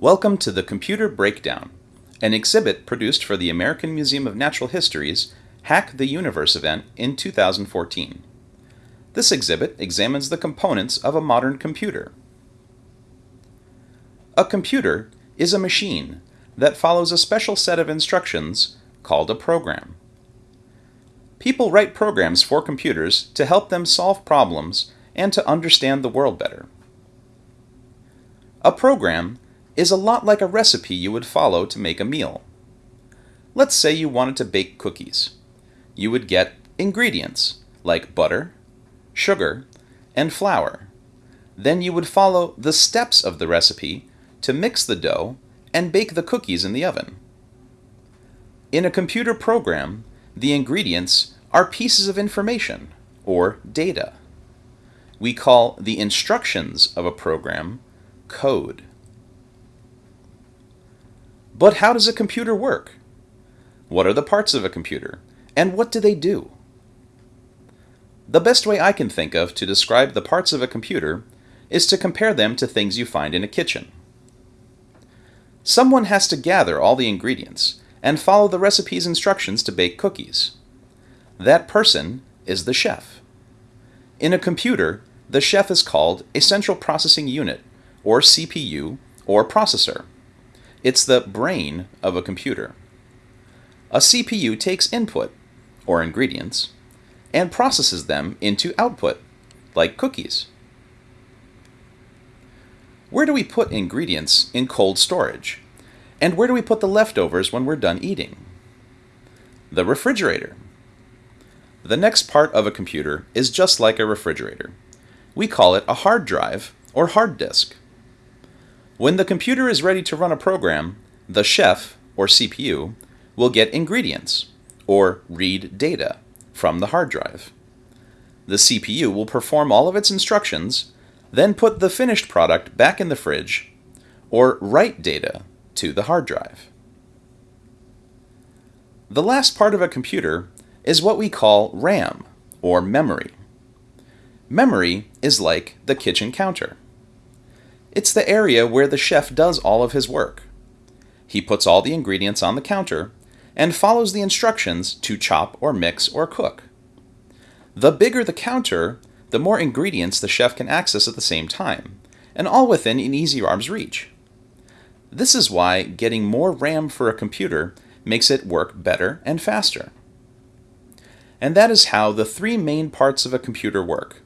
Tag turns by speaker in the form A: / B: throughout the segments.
A: Welcome to the Computer Breakdown, an exhibit produced for the American Museum of Natural History's Hack the Universe event in 2014. This exhibit examines the components of a modern computer. A computer is a machine that follows a special set of instructions called a program. People write programs for computers to help them solve problems and to understand the world better. A program is a lot like a recipe you would follow to make a meal. Let's say you wanted to bake cookies. You would get ingredients like butter, sugar, and flour. Then you would follow the steps of the recipe to mix the dough and bake the cookies in the oven. In a computer program, the ingredients are pieces of information, or data. We call the instructions of a program code. But how does a computer work? What are the parts of a computer, and what do they do? The best way I can think of to describe the parts of a computer is to compare them to things you find in a kitchen. Someone has to gather all the ingredients and follow the recipe's instructions to bake cookies. That person is the chef. In a computer, the chef is called a central processing unit, or CPU, or processor. It's the brain of a computer. A CPU takes input, or ingredients, and processes them into output, like cookies. Where do we put ingredients in cold storage? And where do we put the leftovers when we're done eating? The refrigerator. The next part of a computer is just like a refrigerator. We call it a hard drive or hard disk. When the computer is ready to run a program, the chef, or CPU, will get ingredients, or read data, from the hard drive. The CPU will perform all of its instructions, then put the finished product back in the fridge, or write data to the hard drive. The last part of a computer is what we call RAM, or memory. Memory is like the kitchen counter. It's the area where the chef does all of his work. He puts all the ingredients on the counter and follows the instructions to chop or mix or cook. The bigger the counter, the more ingredients the chef can access at the same time, and all within an easy arm's reach. This is why getting more RAM for a computer makes it work better and faster. And that is how the three main parts of a computer work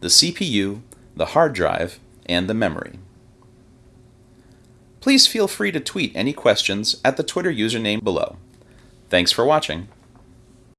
A: the CPU, the hard drive, and the memory. Please feel free to tweet any questions at the Twitter username below. Thanks for watching.